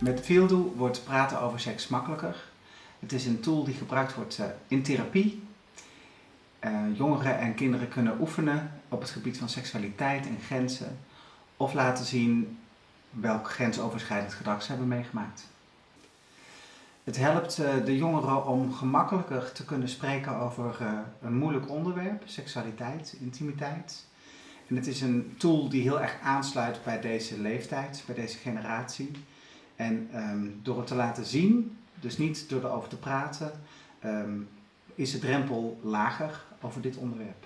Met Feeldo wordt praten over seks makkelijker. Het is een tool die gebruikt wordt eh, in therapie. Uh, jongeren en kinderen kunnen oefenen op het gebied van seksualiteit en grenzen of laten zien welk grensoverschrijdend gedrag ze hebben meegemaakt. Het helpt uh, de jongeren om gemakkelijker te kunnen spreken over een moeilijk onderwerp, seksualiteit, intimiteit. En het is een tool die heel erg aansluit bij deze leeftijd, bij deze generatie. En um, door het te laten zien, dus niet door erover te praten, um, is de drempel lager over dit onderwerp.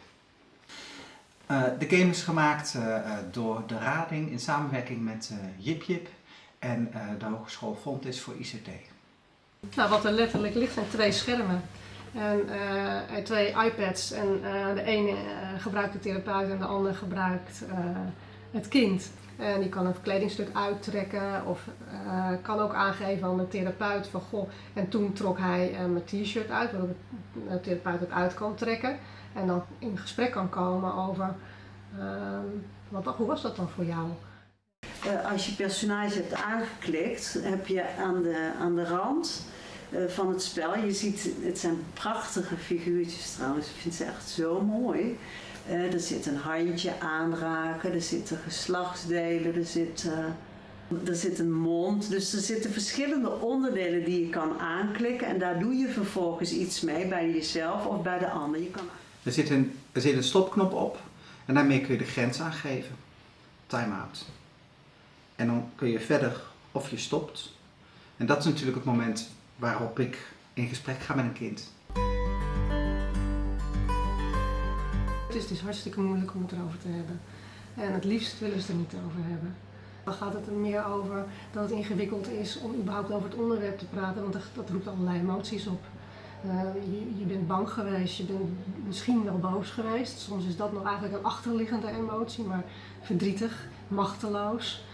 Uh, de game is gemaakt uh, door de Rading in samenwerking met uh, Jip Jip en de Hogeschool Fontis voor ICT. Nou, wat er letterlijk ligt zijn twee schermen en twee iPads. En de ene gebruikt de therapeut en de andere gebruikt het kind. En die kan een kledingstuk uittrekken of uh, kan ook aangeven aan de therapeut van goh, en toen trok hij uh, mijn t-shirt uit, waardoor de therapeut het uit kan trekken. En dan in gesprek kan komen over, uh, wat, hoe was dat dan voor jou? Als je personage hebt aangeklikt, heb je aan de, aan de rand van het spel, je ziet, het zijn prachtige figuurtjes trouwens, ik vind ze echt zo mooi. Er zit een handje aanraken, er zitten geslachtsdelen, er zit, uh, er zit een mond. Dus er zitten verschillende onderdelen die je kan aanklikken en daar doe je vervolgens iets mee bij jezelf of bij de ander. Je kan... er, zit een, er zit een stopknop op en daarmee kun je de grens aangeven. Time-out. En dan kun je verder of je stopt. En dat is natuurlijk het moment waarop ik in gesprek ga met een kind. Het is hartstikke moeilijk om het erover te hebben. En het liefst willen ze er niet over hebben. Dan gaat het er meer over dat het ingewikkeld is om überhaupt over het onderwerp te praten, want dat roept allerlei emoties op. Uh, je, bent bang geweest, je bent misschien wel boos geweest. Soms is dat nog eigenlijk een achterliggende emotie, maar verdrietig, machteloos.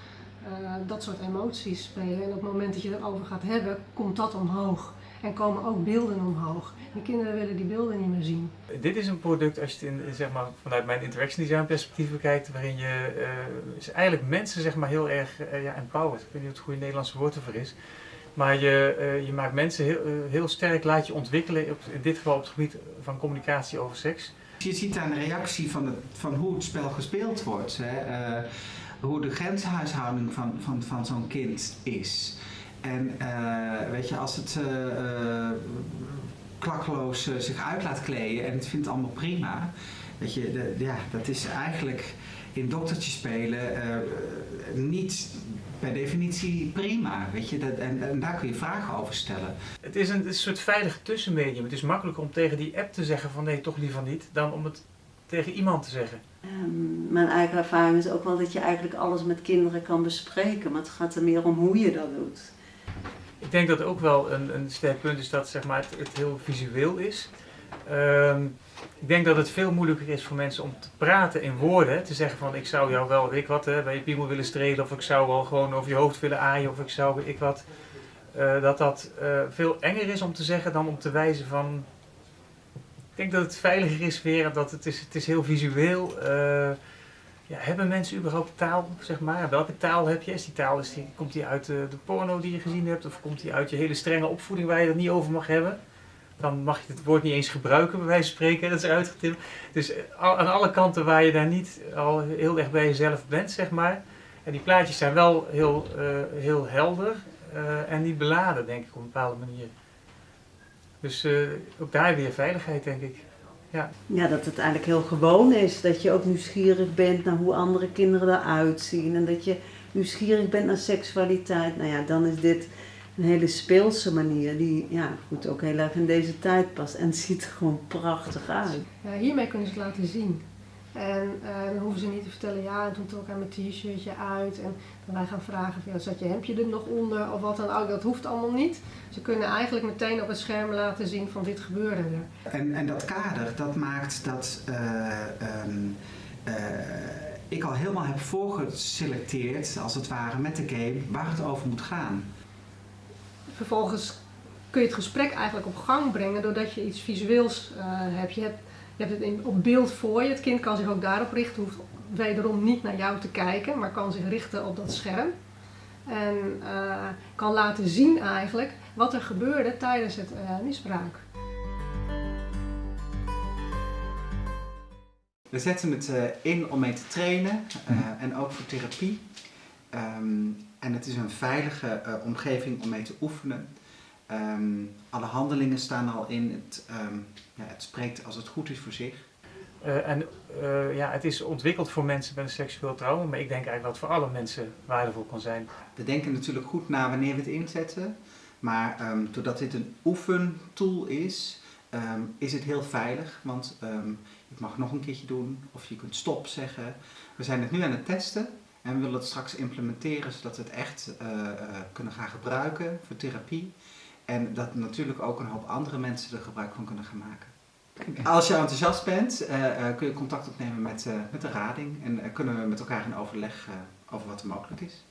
Uh, dat soort emoties spelen. En op het moment dat je erover gaat hebben, komt dat omhoog. En komen ook beelden omhoog. De kinderen willen die beelden niet meer zien. Dit is een product, als je het in, zeg maar, vanuit mijn interaction design perspectief bekijkt, waarin je uh, eigenlijk mensen zeg maar, heel erg uh, ja, empowert. Ik weet niet wat het goede Nederlandse woord ervoor is. Maar je, uh, je maakt mensen heel, heel sterk, laat je ontwikkelen, op, in dit geval op het gebied van communicatie over seks. Je ziet aan de reactie van, het, van hoe het spel gespeeld wordt, hè, hoe de grenshuishouding van, van, van zo'n kind is. En uh, weet je, als het uh, klakkeloos uh, zich uit laat kleden en het vindt allemaal prima, weet je, de, ja, dat is eigenlijk in doktertje spelen niet per definitie prima, weet je, dat, en, en, daar kun je vragen over stellen. Het is een, een soort veilig tussenmedium. Het is makkelijker om tegen die app te zeggen van nee, toch liever niet, dan om het tegen iemand te zeggen. Um, mijn eigen ervaring is ook wel dat je eigenlijk alles met kinderen kan bespreken, maar het gaat er meer om hoe je dat doet. Ik denk dat ook wel een, een sterk punt is dat zeg maar, het, het heel visueel is. Um, ik denk dat het veel moeilijker is voor mensen om te praten in woorden. Te zeggen van ik zou jou wel, ik wat, hè, bij je piemel willen strelen of ik zou wel gewoon over je hoofd willen aaien of ik zou, ik wat. Uh, dat dat uh, veel enger is om te zeggen dan om te wijzen van... Ik denk dat het veiliger is weer, dat het is, het is heel visueel. Uh, ja, hebben mensen überhaupt taal, zeg maar? Welke taal heb je? Is die taal, is die, komt die uit de, de, porno die je gezien hebt? Of komt die uit je hele strenge opvoeding waar je het niet over mag hebben? Dan mag je het woord niet eens gebruiken, bij wijze van spreken. Dat is uitgetipt. Dus aan alle kanten waar je daar niet al heel erg bij jezelf bent, zeg maar. En die plaatjes zijn wel heel, uh, heel helder en niet beladen, denk ik, op een bepaalde manier. Dus uh, ook daar weer veiligheid, denk ik. Ja. ja, dat het eigenlijk heel gewoon is. Dat je ook nieuwsgierig bent naar hoe andere kinderen eruit zien. En dat je nieuwsgierig bent naar seksualiteit. Nou ja, dan is dit een hele speelse manier die ja, goed, ook heel erg in deze tijd past. En het ziet er gewoon prachtig uit. Ja, hiermee kunnen ze het laten zien. En uh, dan hoeven ze niet te vertellen, ja, en toen trok hij mijn t-shirtje uit. En dan wij gaan vragen, ja, zat je hemdje er nog onder of wat dan ook. Dat hoeft allemaal niet. Ze kunnen eigenlijk meteen op het scherm laten zien van dit gebeurde er. En, en dat kader, dat maakt dat uh, um, uh, ik al helemaal heb voorgeselecteerd, als het ware, met de game, waar het over moet gaan. Vervolgens kun je het gesprek eigenlijk op gang brengen doordat je iets visueels hebt. Je hebt je hebt het in, op beeld voor je. Het kind kan zich ook daarop richten, hoeft wederom niet naar jou te kijken, maar kan zich richten op dat scherm. En eh, kan laten zien eigenlijk wat er gebeurde tijdens het eh, misbruik. We zetten het eh, in om mee te trainen eh, en ook voor therapie. Ehm, en het is een veilige eh, omgeving om mee te oefenen. Ehm, alle handelingen staan al in. Het, ehm, ja, het spreekt als het goed is voor zich. Eh, en eh, ja, het is ontwikkeld voor mensen met een seksueel trauma, maar ik denk eigenlijk dat het voor alle mensen waardevol kan zijn. We denken natuurlijk goed na wanneer we het inzetten. Maar ehm, doordat dit een oefentool is, is het heel veilig. Want je mag nog een keertje doen of je kunt stop zeggen. We zijn het nu aan het testen en we willen het straks implementeren zodat we het echt eh, kunnen gaan gebruiken voor therapie. En dat natuurlijk ook een hoop andere mensen er gebruik van kunnen gaan maken. Als je enthousiast bent, eh, eh, kun je contact opnemen met, eh, met de rading en kunnen we met elkaar in overleg over wat er mogelijk is.